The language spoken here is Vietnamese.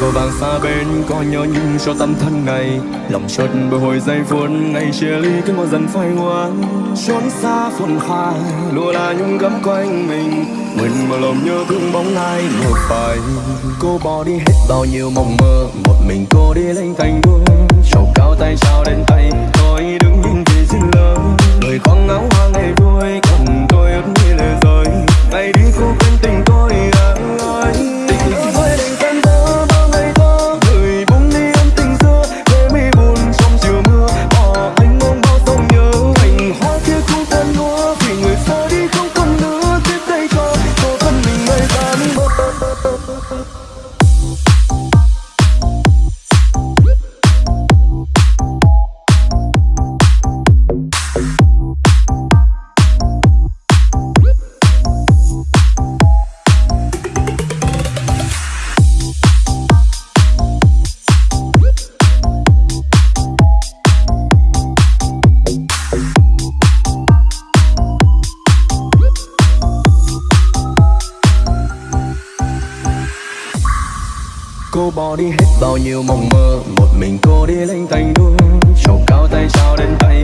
vội vàng xa bên, có nhớ nhung cho tâm thân này. Lòng chợt bồi hồi giây phút ngày chia ly cứ ngồi dần phai ngoan trốn xa phồn hoa, lùa là nhung gấm quanh mình. Mình mà lòng nhớ thương bóng ai một vài cô bỏ đi hết bao nhiêu mộng mơ, một mình cô đi lên cành đua trầu cao tay Cô bỏ đi hết bao nhiêu mộng mơ, Một mình cô đi lên thành đua Trầu cao tay trao đến tay